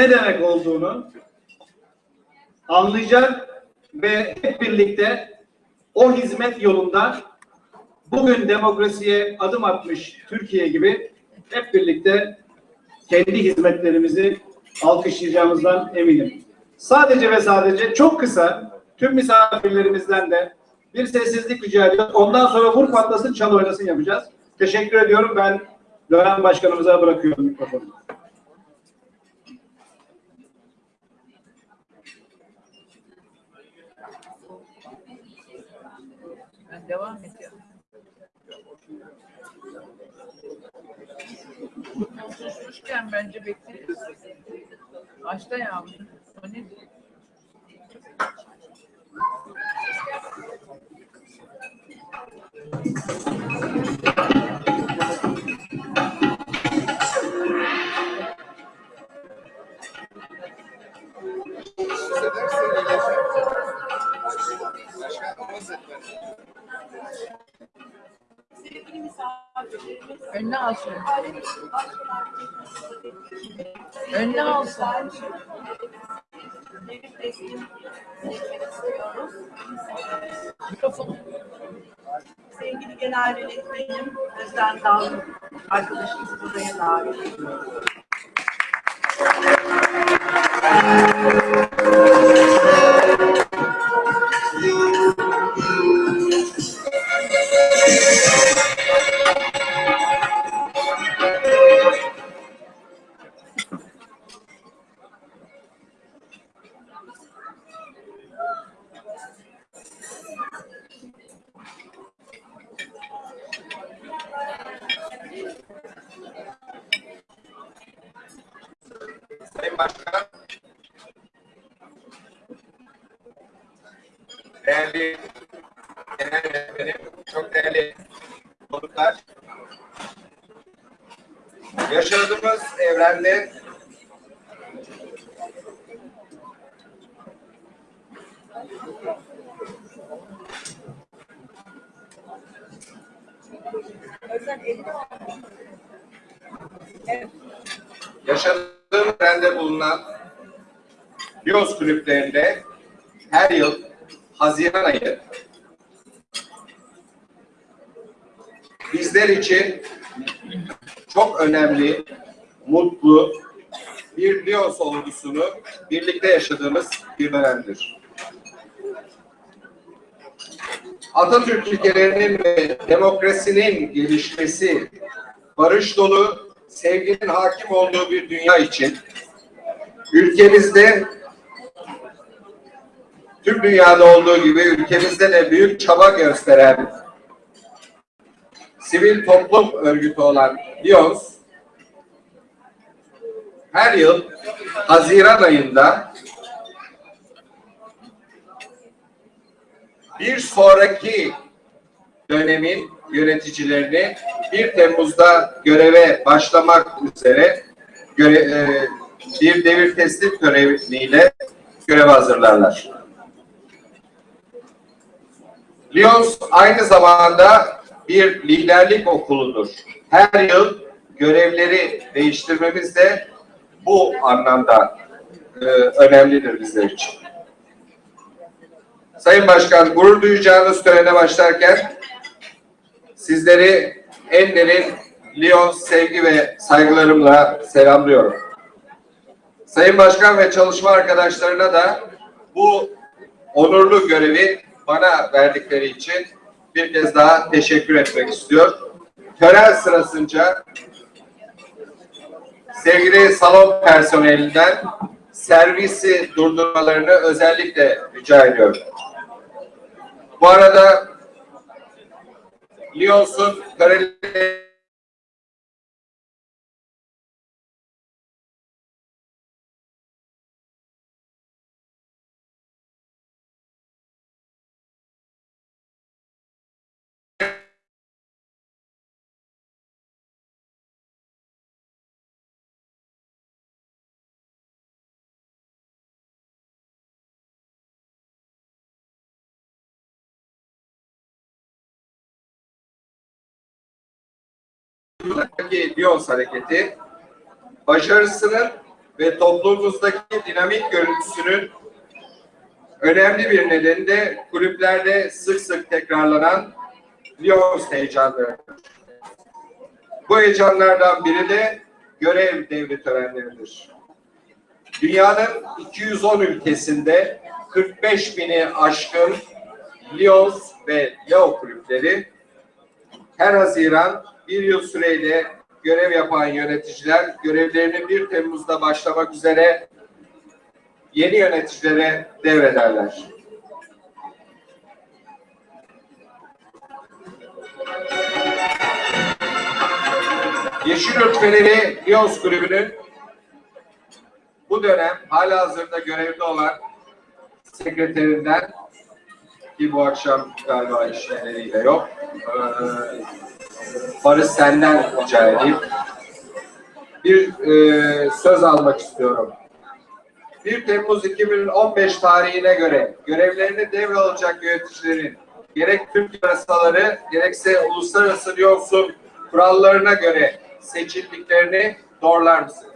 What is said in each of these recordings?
ne demek olduğunu anlayacak ve hep birlikte o hizmet yolunda bugün demokrasiye adım atmış Türkiye gibi hep birlikte kendi hizmetlerimizi alkışlayacağımızdan eminim. Sadece ve sadece çok kısa tüm misafirlerimizden de bir sessizlik rica ediyoruz. Ondan sonra vur patlasın çal oynasın yapacağız. Teşekkür ediyorum. Ben dönem başkanımıza bırakıyorum mikrofonu. Devam ediyorum. Susmuşken bence bekliyoruz. Başta yavrum. O ne? Önüne alsın. Önüne alsın. Mikrofon. Sevgili Genel Yönetmenim Özden Dal arkadaşımızı buraya davet ediyorum. Değerli genel yönetmenim, çok değerli konuklar, yaşadığımız evrende yaşadığım evrende bulunan Lions kulüplerinde Haziran ayı bizler için çok önemli, mutlu bir Lions olgusunu birlikte yaşadığımız bir dönemdir. Atatürk ilkelerinin ve demokrasinin gelişmesi, barış dolu, sevginin hakim olduğu bir dünya için ülkemizde tüm dünyada olduğu gibi ülkemizde de büyük çaba gösteren sivil toplum örgütü olan Lions her yıl Haziran ayında bir sonraki dönemin yöneticilerini 1 Temmuz'da göreve başlamak üzere göre, e, bir devir teslim göreviyle göreve hazırlarlar. Lyons aynı zamanda bir liderlik okuludur. Her yıl görevleri değiştirmemiz de bu anlamda e, önemlidir bizler için. Sayın Başkan, gurur duyacağınız törene başlarken sizleri en derin Lyon sevgi ve saygılarımla selamlıyorum. Sayın Başkan ve çalışma arkadaşlarına da bu onurlu görevi bana verdikleri için bir kez daha teşekkür etmek istiyor. Tören sırasınca sevgili salon personelinden servisi durdurmalarını özellikle rica ediyorum. Bu arada Lyons'un Kareli Lyons hareketi başarısının ve toplumumuzdaki dinamik görüntüsünün önemli bir nedeni de kulüplerde sık sık tekrarlanan Lions heyecanları. Bu heyecanlardan biri de görev devri törenleridir. Dünyanın 210 ülkesinde 45 bini aşkın Lions ve Leo kulüpleri her Haziran bir yıl süreyle görev yapan yöneticiler görevlerini 1 Temmuz'da başlamak üzere yeni yöneticilere devrederler. Yeşil Örtmeleri Lions Kulübü'nün bu dönem hala hazırda görevde olan sekreterinden ki bu akşam galiba işleriyle yok. Ee, Barış senden rica edeyim. Bir e, söz almak istiyorum. 1 Temmuz 2015 tarihine göre görevlerini devralacak yöneticilerin gerek Türk yasaları gerekse uluslararası yolsun kurallarına göre seçildiklerini doğrular mısınız?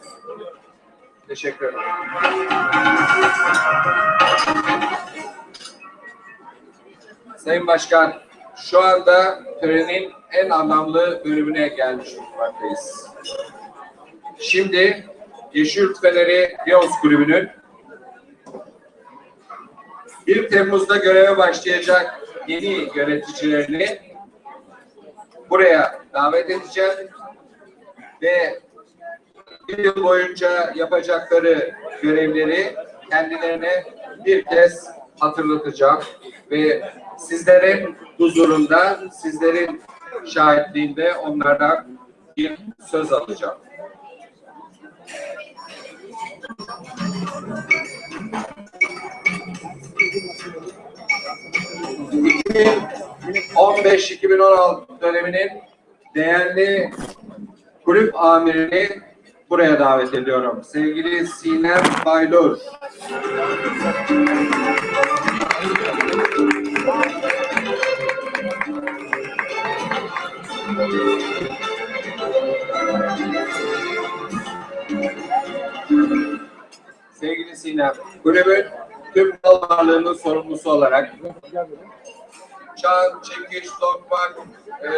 Teşekkür ederim. Sayın Başkan, şu anda törenin en anlamlı bölümüne gelmiş bulunmaktayız. Şimdi Yeşil Rütbeleri Lions Kulübü'nün 1 Temmuz'da göreve başlayacak yeni yöneticilerini buraya davet edeceğim ve bir yıl boyunca yapacakları görevleri kendilerine bir kez hatırlatacağım ve sizlerin huzurunda, sizlerin şahitliğinde onlardan bir söz alacağım. ...2015-2016 döneminin değerli kulüp amirini buraya davet ediyorum. Sevgili Sinem Baylur. Sevgili Sinem, kulübün tüm mal varlığının sorumlusu olarak çan, çekiş, tokmak, e,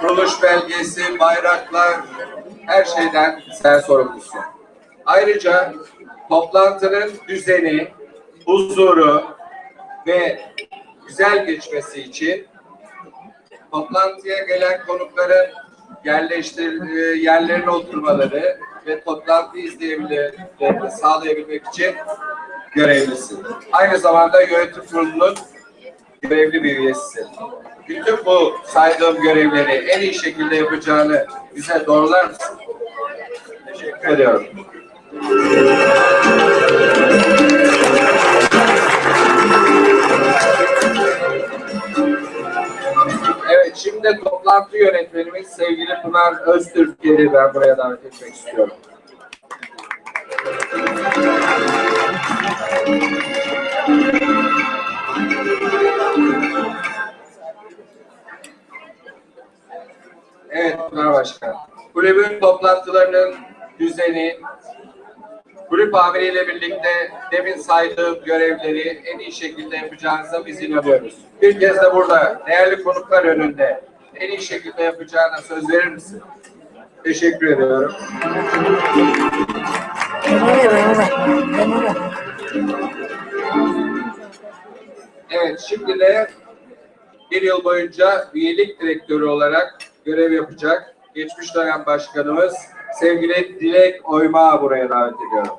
kuruluş belgesi, bayraklar, her şeyden sen sorumlusun. Ayrıca toplantının düzeni, huzuru ve güzel geçmesi için toplantıya gelen konukların yerleştir yerlerine oturmaları ve toplantıyı izleyebilirlerini sağlayabilmek için görevlisin. Aynı zamanda yönetim kurulunun görevli bir üyesisin. Bütün bu saydığım görevleri en iyi şekilde yapacağını bize doğrular mısın? Teşekkür ediyorum. Şimdi toplantı yönetmenimiz sevgili Pınar Öztürk'ü ben buraya davet etmek istiyorum. Evet Pınar Başkan. Kulübün toplantılarının düzeni, kulüp amiriyle birlikte demin saydığım görevleri en iyi şekilde yapacağınıza biz inanıyoruz. Bir kez de burada değerli konuklar önünde en iyi şekilde yapacağına söz verir misin? Teşekkür ediyorum. Evet, şimdi de bir yıl boyunca üyelik direktörü olarak görev yapacak geçmiş dönem başkanımız sevgili Dilek Oyma buraya davet ediyorum.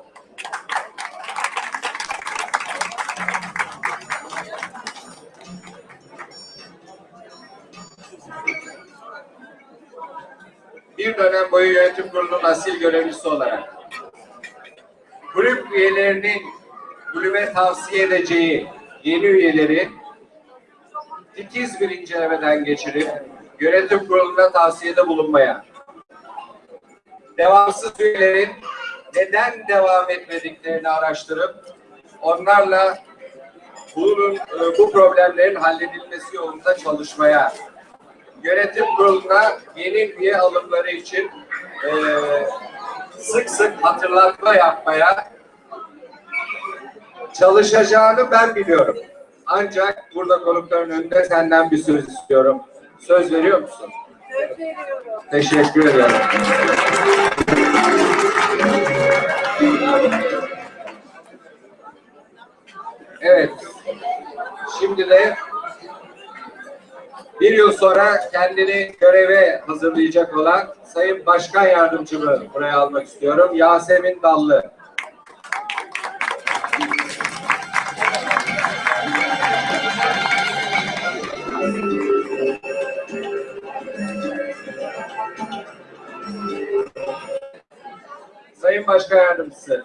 Bir dönem boyu yönetim kurulunun asil görevlisi olarak kulüp üyelerinin kulübe tavsiye edeceği yeni üyeleri titiz bir incelemeden geçirip yönetim kuruluna tavsiyede bulunmaya, devamsız üyelerin neden devam etmediklerini araştırıp onlarla bunun, e, bu problemlerin halledilmesi yolunda çalışmaya, yönetim kuruluna yeni üye alımları için e, sık sık hatırlatma yapmaya çalışacağını ben biliyorum. Ancak burada konukların önünde senden bir söz istiyorum. Söz veriyor musun? Teşekkür ederim. Evet. Şimdi de bir yıl sonra kendini göreve hazırlayacak olan Sayın Başkan Yardımcımı buraya almak istiyorum. Yasemin Dallı. Sayın Başkan Yardımcısı,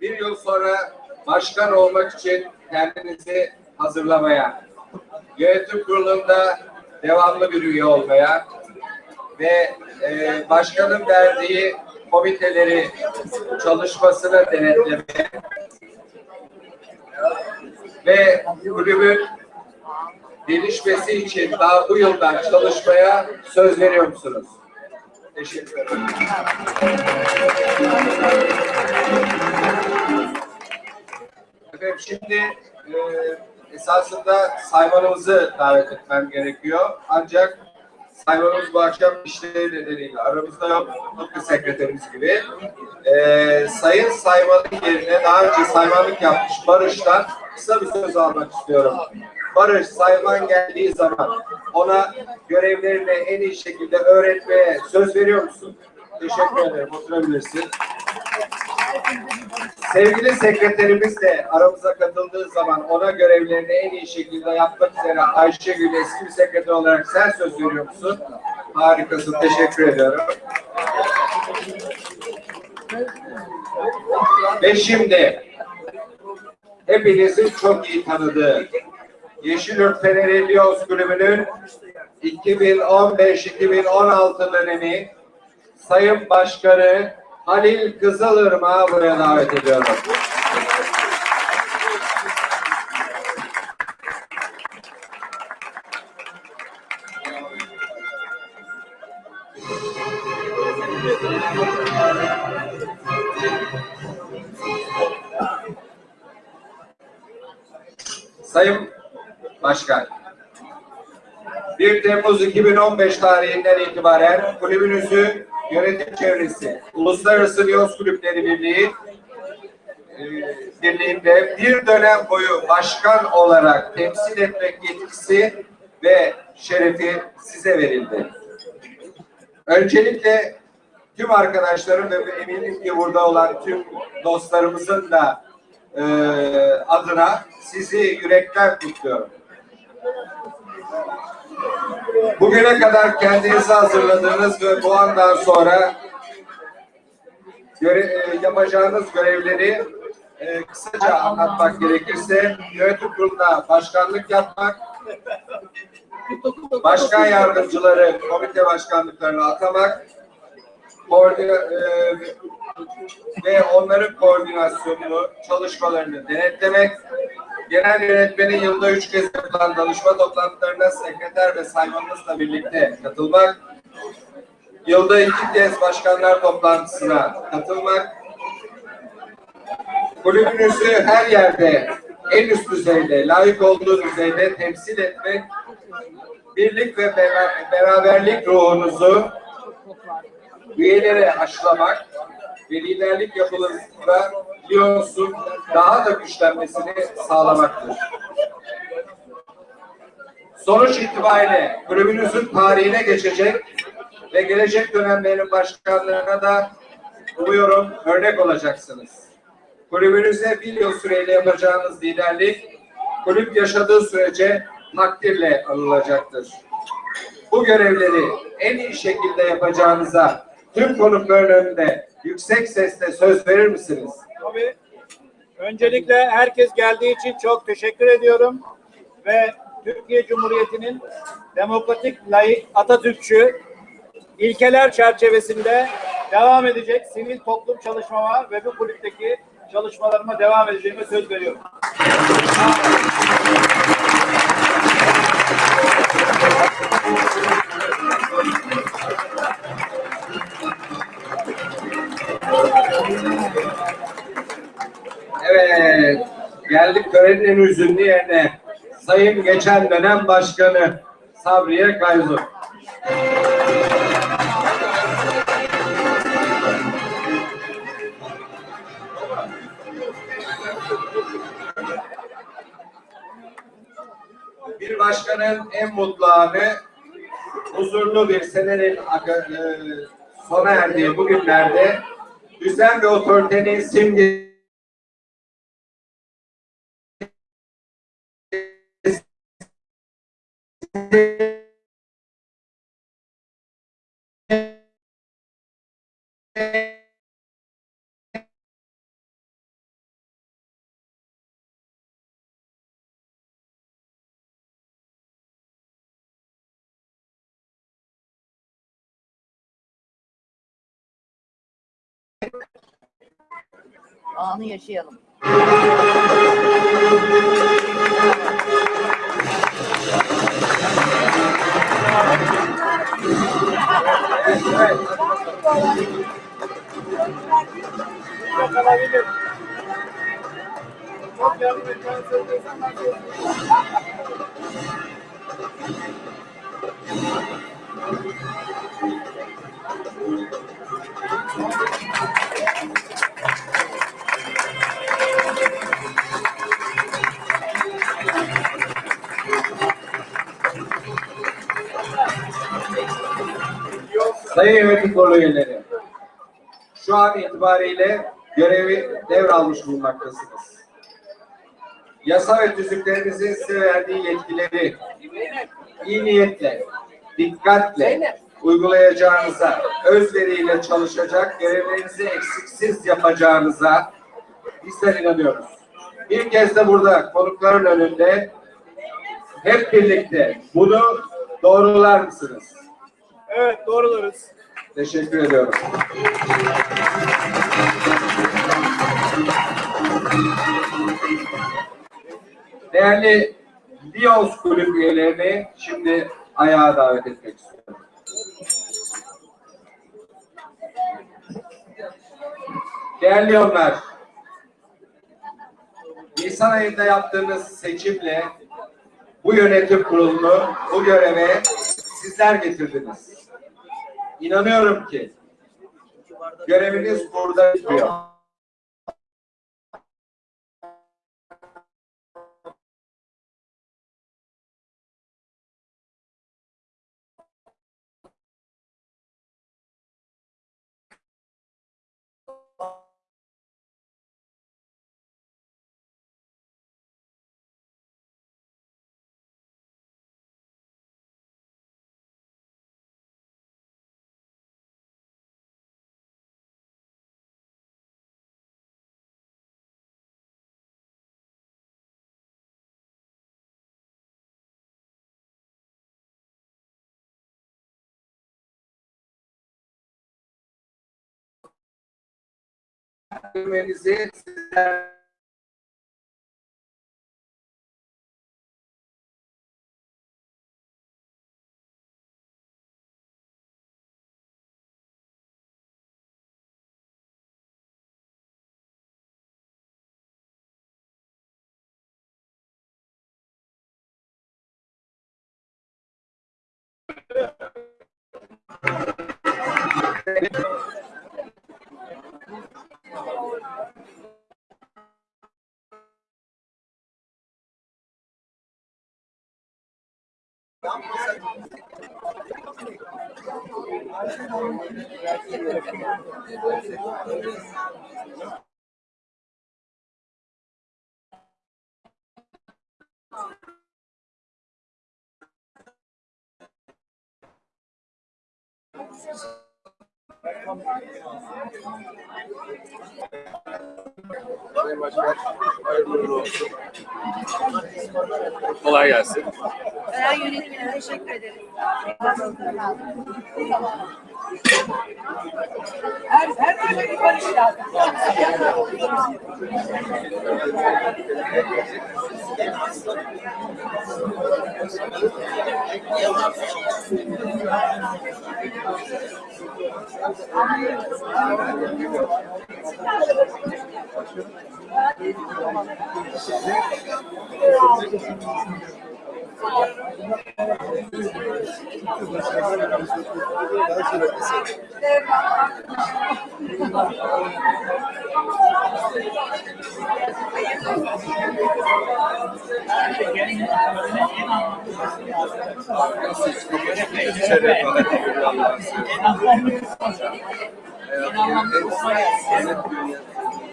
bir yıl sonra başkan olmak için kendinizi hazırlamaya, yönetim kurulunda devamlı bir üye olmaya ve e, başkanın verdiği komiteleri çalışmasını denetlemeye ve kulübün gelişmesi için daha bu yıldan çalışmaya söz veriyor musunuz? Teşekkür ederim. Efendim şimdi e, esasında saymanımızı davet etmem gerekiyor. Ancak saymanımız bu akşam işleri nedeniyle aramızda yok. Tıpkı sekreterimiz gibi. E, sayın saymanın yerine daha önce saymanlık yapmış Barış'tan kısa bir söz almak istiyorum. Barış sayman geldiği zaman ona görevlerini en iyi şekilde öğretmeye söz veriyor musun? Teşekkür ederim. Oturabilirsin. Sevgili sekreterimiz de aramıza katıldığı zaman ona görevlerini en iyi şekilde yapmak üzere Ayşegül eski bir sekreter olarak sen söz veriyor musun? Harikasın. Teşekkür ediyorum. Ve şimdi hepinizin çok iyi tanıdığı Yeşilyurt Feneri Lions Kulübü'nün 2015-2016 dönemi Sayın Başkanı Halil Kızılırmak'ı buraya davet ediyorum. Sayın Başkan, 1 Temmuz 2015 tarihinden itibaren kulübünüzü yönetim çevresi, Uluslararası Liyos Kulüpleri Birliği e, Birliği'nde bir dönem boyu başkan olarak temsil etmek yetkisi ve şerefi size verildi. Öncelikle tüm arkadaşlarım ve eminim ki burada olan tüm dostlarımızın da e, adına sizi yürekten kutluyorum. Bugüne kadar kendinizi hazırladığınız ve bu andan sonra göre, e, yapacağınız görevleri e, kısaca anlatmak gerekirse yönetim kuruluna başkanlık yapmak, başkan yardımcıları komite başkanlıklarına atamak, koordine, e, ve onların koordinasyonunu, çalışmalarını denetlemek, genel yönetmenin yılda üç kez yapılan danışma toplantılarına sekreter ve saymanızla birlikte katılmak, yılda iki kez başkanlar toplantısına katılmak, kulübünüzü her yerde en üst düzeyde, layık olduğu düzeyde temsil etmek, birlik ve bera- beraberlik ruhunuzu üyelere aşılamak ve liderlik yapılarında Lyons'un daha da güçlenmesini sağlamaktır. Sonuç itibariyle kulübünüzün tarihine geçecek ve gelecek dönemlerin başkanlarına da umuyorum örnek olacaksınız. Kulübünüze bir yıl süreyle yapacağınız liderlik, kulüp yaşadığı sürece takdirle anılacaktır. Bu görevleri en iyi şekilde yapacağınıza tüm konukların önünde yüksek sesle söz verir misiniz? Tabii. Öncelikle herkes geldiği için çok teşekkür ediyorum ve Türkiye Cumhuriyeti'nin demokratik, layık, Atatürkçü ilkeler çerçevesinde devam edecek sivil toplum çalışmama ve bu kulüpteki çalışmalarıma devam edeceğime söz veriyorum. Geldik törenin en üzünlü yerine. Sayın geçen dönem başkanı Sabriye Kayzu. Bir başkanın en mutlu anı huzurlu bir senenin e, sona erdiği bu günlerde düzen ve otoritenin simge Anı yaşayalım. Çok alabilir. Sayın Yönetim Kurulu üyeleri, şu an itibariyle görevi devralmış bulunmaktasınız. Yasa ve tüzüklerinizin size verdiği yetkileri iyi niyetle, dikkatle uygulayacağınıza, özveriyle çalışacak, görevlerinizi eksiksiz yapacağınıza bizler inanıyoruz. Bir kez de burada konukların önünde hep birlikte bunu doğrular mısınız? Evet doğrularız. Teşekkür ediyorum. Değerli Lions kulüp üyelerini şimdi ayağa davet etmek istiyorum. Değerli Lionlar, Nisan ayında yaptığınız seçimle bu yönetim kurulunu bu göreve sizler getirdiniz. İnanıyorum ki göreviniz burada bitiyor. MNZ, Thank you. Sizler Kolay gelsin. Ben yönetimine teşekkür ederim. Her, her türlü bir en anlamlı en anlamlı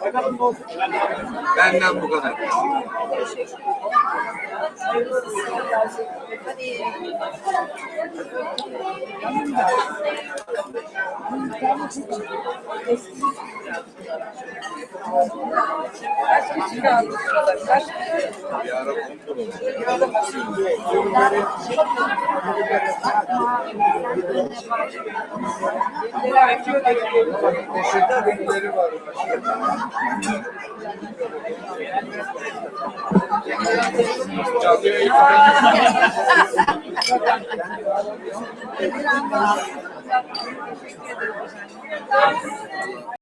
Bakalım ne olacak? Benden bu kadar. Teşekkür ederim. ちなみに。